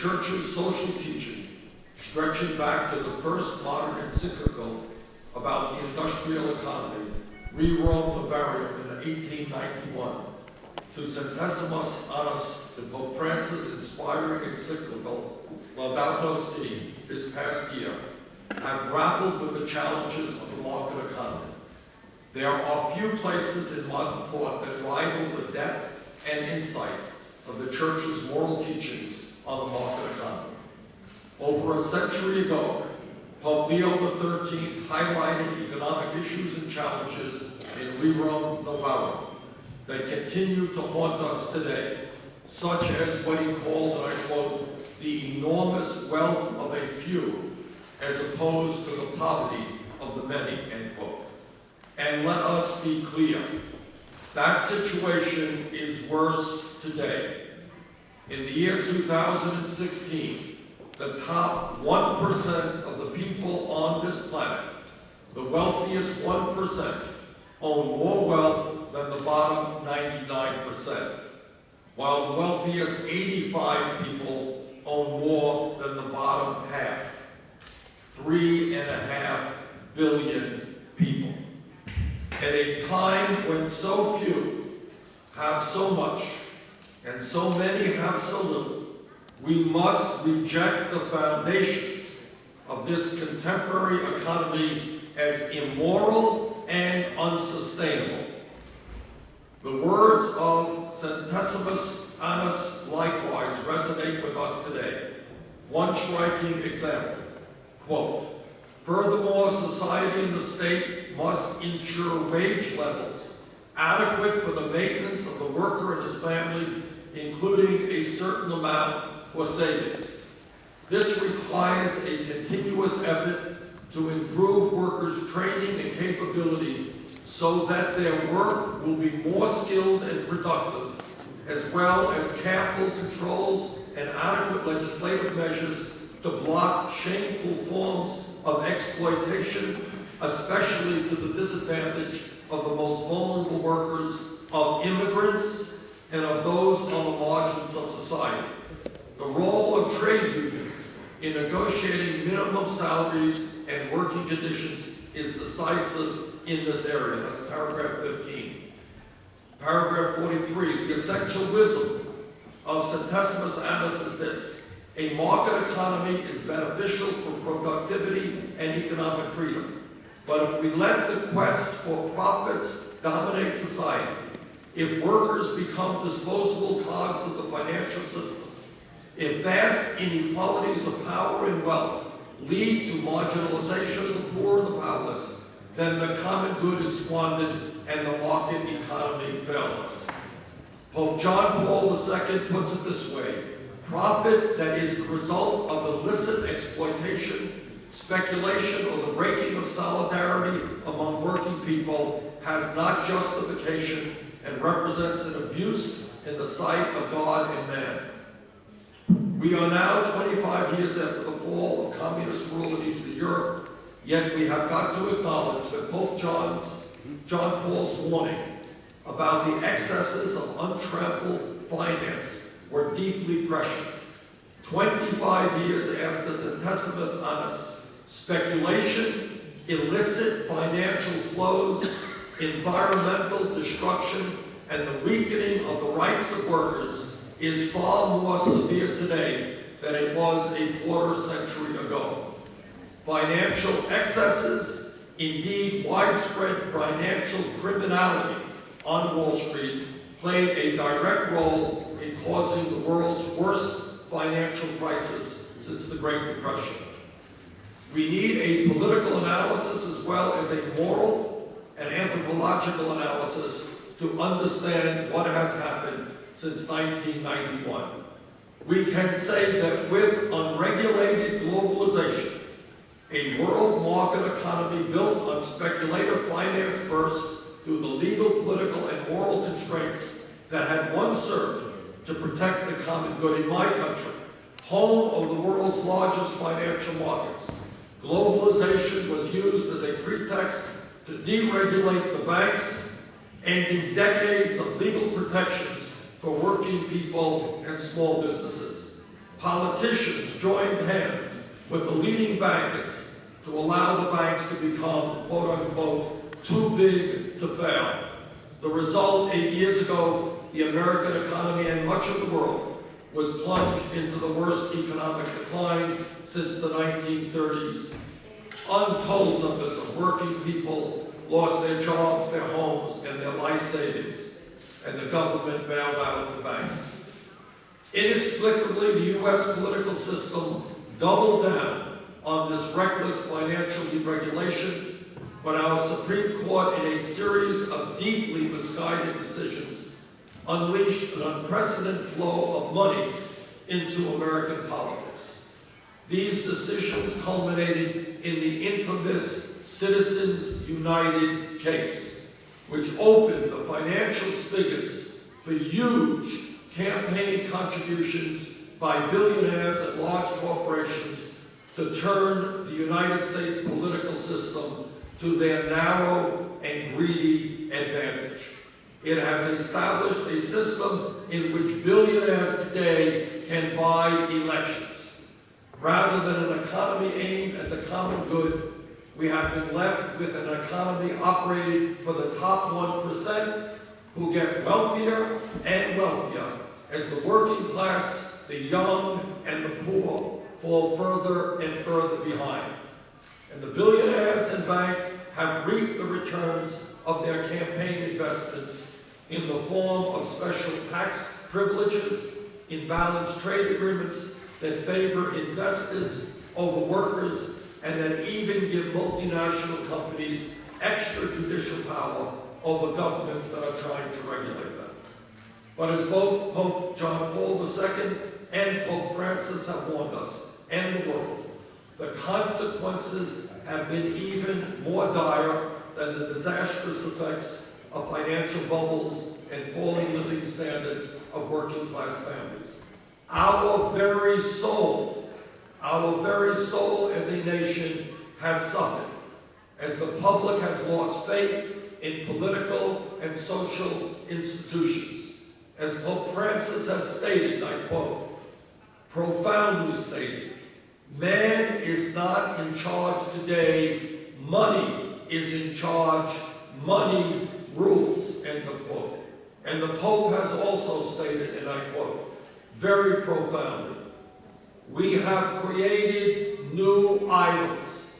church's social teaching, stretching back to the first modern encyclical about the industrial economy, Rerum Novarum in 1891, to Centesimus Annus, to Pope Francis' inspiring encyclical, Laudato Si, this past year, have grappled with the challenges of the market economy. There are few places in modern thought that rival the depth and insight of the Church's moral teachings the economy. Over a century ago, Pope Leo XIII highlighted economic issues and challenges in Rerum Novarum. They continue to haunt us today, such as what he called, and I quote, the enormous wealth of a few as opposed to the poverty of the many, end quote. And let us be clear, that situation is worse today. In the year 2016, the top 1% of the people on this planet, the wealthiest 1%, own more wealth than the bottom 99%, while the wealthiest 85 people own more than the bottom half. Three and a half billion people. At a time when so few have so much and so many have so little, we must reject the foundations of this contemporary economy as immoral and unsustainable. The words of Centesimus Annus likewise resonate with us today. One striking example, quote, Furthermore, society and the state must ensure wage levels adequate for the maintenance of the worker and his family, including a certain amount for savings. This requires a continuous effort to improve workers' training and capability so that their work will be more skilled and productive, as well as careful controls and adequate legislative measures to block shameful forms of exploitation, especially to the disadvantage of the most vulnerable workers, of immigrants, and of those on the margins of society. The role of trade unions in negotiating minimum salaries and working conditions is decisive in this area. That's paragraph 15. Paragraph 43, the essential wisdom of Centesimus Annus is this. A market economy is beneficial for productivity and economic freedom. But if we let the quest for profits dominate society, if workers become disposable cogs of the financial system, if vast inequalities of power and wealth lead to marginalization of the poor and the powerless, then the common good is squandered and the market economy fails us. Pope John Paul II puts it this way, profit that is the result of illicit exploitation, speculation, or the breaking of solidarity among working people has not justification and represents an abuse in the sight of God and man. We are now 25 years after the fall of communist rule in Eastern Europe, yet we have got to acknowledge that Pope John's, John Paul's warning about the excesses of untrampled finance were deeply prescient. 25 years after the Centesimus Annus, speculation, illicit financial flows, environmental destruction, and the weakening of the rights of workers is far more severe today than it was a quarter century ago. Financial excesses, indeed widespread financial criminality on Wall Street, played a direct role in causing the world's worst financial crisis since the Great Depression. We need a political analysis as well as a moral and anthropological analysis to understand what has happened since 1991. We can say that with unregulated globalization, a world market economy built on speculative finance first through the legal, political, and moral constraints that had once served to protect the common good in my country, home of the world's largest financial markets. Globalization was used as a pretext to deregulate the banks, ending decades of legal protections for working people and small businesses. politicians joined hands with the leading bankers to allow the banks to become, quote unquote, too big to fail. The result, eight years ago, the American economy and much of the world was plunged into the worst economic decline since the 1930s. Untold numbers of working people lost their jobs, their homes, and their life savings, and the government bailed out the banks. Inexplicably, the U.S. political system doubled down on this reckless financial deregulation, but our Supreme Court, in a series of deeply misguided decisions, unleashed an unprecedented flow of money into American politics. These decisions culminated in the infamous Citizens United case, which opened the financial spigots for huge campaign contributions by billionaires and large corporations to turn the United States political system to their narrow and greedy advantage. It has established a system in which billionaires today can buy elections. Rather than an economy aimed at the common good, we have been left with an economy operated for the top 1% who get wealthier and wealthier as the working class, the young, and the poor fall further and further behind. And the billionaires and banks have reaped the returns of their campaign investments in the form of special tax privileges, imbalanced trade agreements that favor investors over workers, and that even give multinational companies extrajudicial power over governments that are trying to regulate them. But as both Pope John Paul II and Pope Francis have warned us, and the world, the consequences have been even more dire than the disastrous effects of financial bubbles and falling living standards of working class families. Our very soul, our very soul as a nation has suffered as the public has lost faith in political and social institutions. As Pope Francis has stated, I quote, profoundly stated, man is not in charge today, money is in charge, money rules, end of quote. And the Pope has also stated, and I quote, very profoundly, we have created new idols.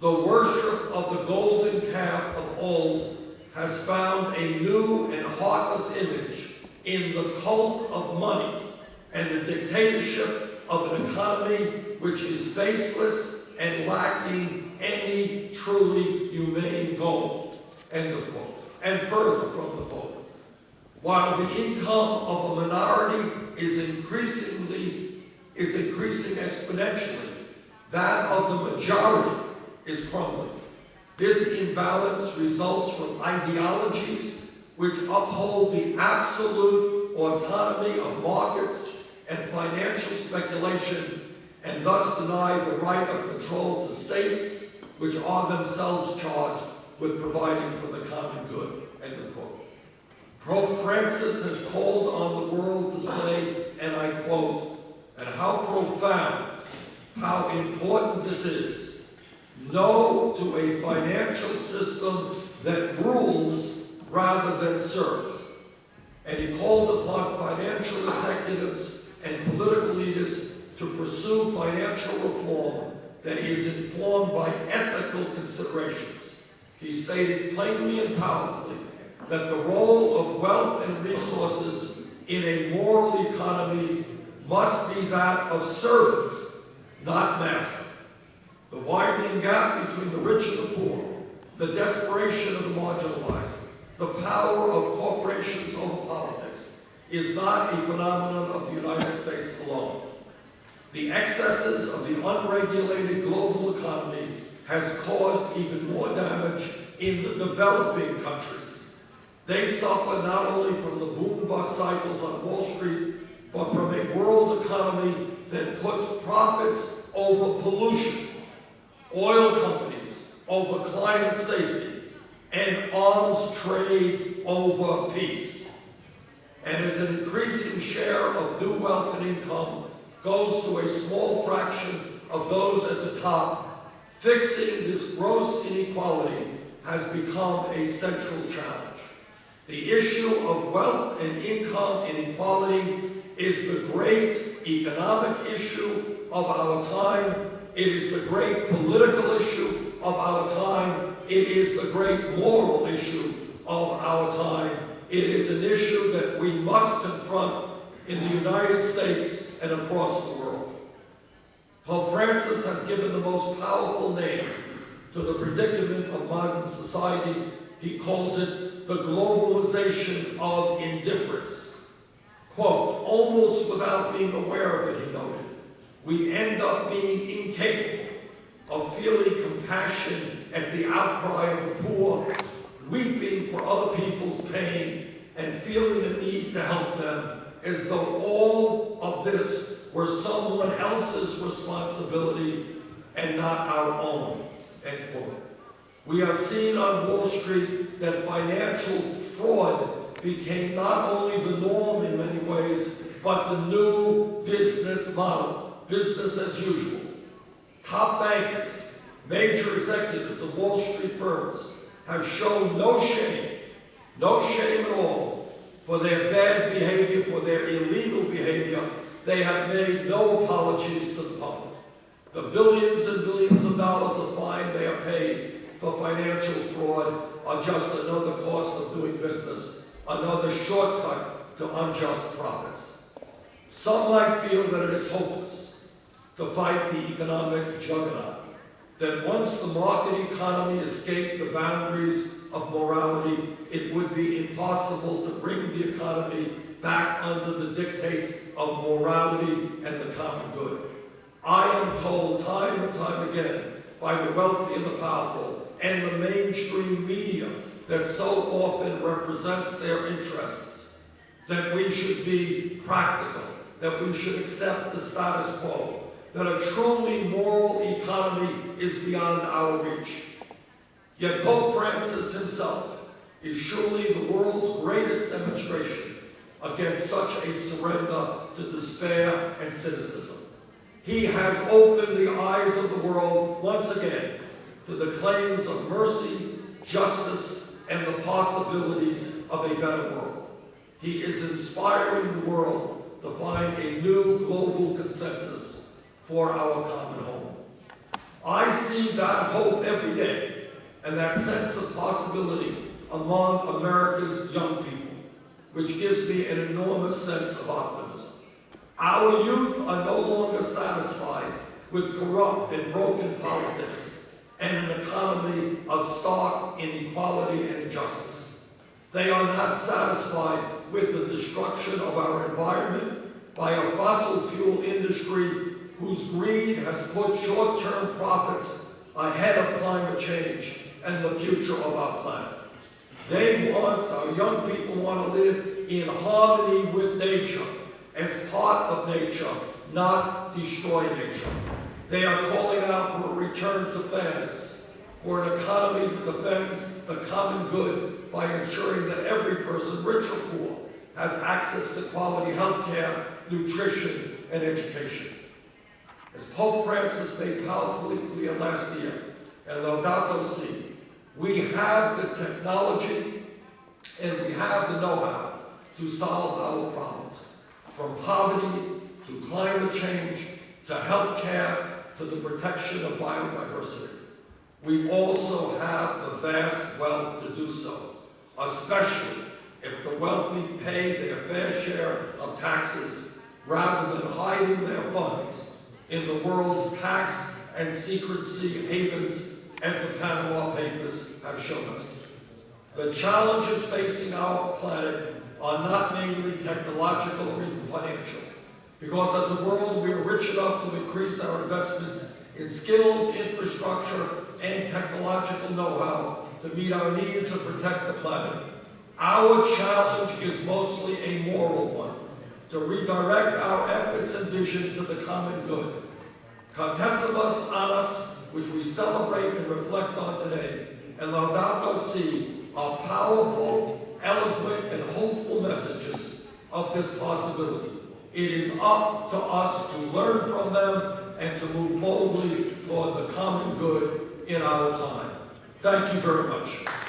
The worship of the golden calf of old has found a new and heartless image in the cult of money and the dictatorship of an economy which is faceless and lacking any truly humane goal. End of quote. And further from the Pope. While the income of a minority is increasingly is increasing exponentially, that of the majority is crumbling. This imbalance results from ideologies which uphold the absolute autonomy of markets and financial speculation and thus deny the right of control to states which are themselves charged with providing for the common good. End of quote. Pope Francis has called on the world to say, and I quote, and how profound, how important this is. No to a financial system that rules rather than serves. And he called upon financial executives and political leaders to pursue financial reform that is informed by ethical considerations. He stated plainly and powerfully that the role of wealth and resources in a moral economy must be that of servants, not master. The widening gap between the rich and the poor, the desperation of the marginalized, the power of corporations over politics is not a phenomenon of the United States alone. The excesses of the unregulated global economy has caused even more damage in the developing countries. They suffer not only from the boom-bust cycles on Wall Street, but from a world economy that puts profits over pollution, oil companies over climate safety, and arms trade over peace. And as an increasing share of new wealth and income goes to a small fraction of those at the top, fixing this gross inequality has become a central challenge. The issue of wealth and income inequality is the great economic issue of our time. It is the great political issue of our time. It is the great moral issue of our time. It is an issue that we must confront in the United States and across the world. Pope Francis has given the most powerful name to the predicament of modern society. He calls it the globalization of indifference. Quote, almost without being aware of it, he noted, we end up being incapable of feeling compassion at the outcry of the poor, weeping for other people's pain, and feeling the need to help them, as though all of this were someone else's responsibility and not our own. End quote. We have seen on Wall Street that financial fraud became not only the norm in many ways, but the new business model, business as usual. Top bankers, major executives of Wall Street firms have shown no shame, no shame at all for their bad behavior, for their illegal behavior. They have made no apologies to the public. The billions and billions of dollars of fine they are paid for financial fraud are just another cost of doing business, another shortcut to unjust profits. Some might feel that it is hopeless to fight the economic juggernaut, that once the market economy escaped the boundaries of morality, it would be impossible to bring the economy back under the dictates of morality and the common good. I am told time and time again by the wealthy and the powerful and the mainstream media that so often represents their interests that we should be practical, that we should accept the status quo, that a truly moral economy is beyond our reach. Yet Pope Francis himself is surely the world's greatest demonstration against such a surrender to despair and cynicism. He has opened the eyes of the world once again to the claims of mercy, justice, and the possibilities of a better world. He is inspiring the world to find a new global consensus for our common home. I see that hope every day and that sense of possibility among America's young people, which gives me an enormous sense of optimism. Our youth are no longer satisfied with corrupt and broken politics and an economy of stark inequality and injustice. They are not satisfied with the destruction of our environment by a fossil fuel industry whose greed has put short-term profits ahead of climate change and the future of our planet. They want, our young people want to live in harmony with nature as part of nature, not destroy nature. They are calling out for a return to fairness, for an economy that defends the common good by ensuring that every person, rich or poor, has access to quality health care, nutrition, and education. As Pope Francis made powerfully clear last year at Laudato Si, we have the technology and we have the know-how to solve our problems from poverty to climate change to health care to the protection of biodiversity. We also have the vast wealth to do so, especially if the wealthy pay their fair share of taxes rather than hiding their funds in the world's tax and secrecy havens as the Panama Papers have shown us. The challenges facing our planet are not mainly technological or even financial. Because as a world, we are rich enough to increase our investments in skills, infrastructure, and technological know-how to meet our needs and protect the planet. Our challenge is mostly a moral one, to redirect our efforts and vision to the common good. Centesimus Annus, which we celebrate and reflect on today, and Laudato Si are powerful, eloquent, and hopeful messages of this possibility. It is up to us to learn from them and to move boldly toward the common good in our time. Thank you very much.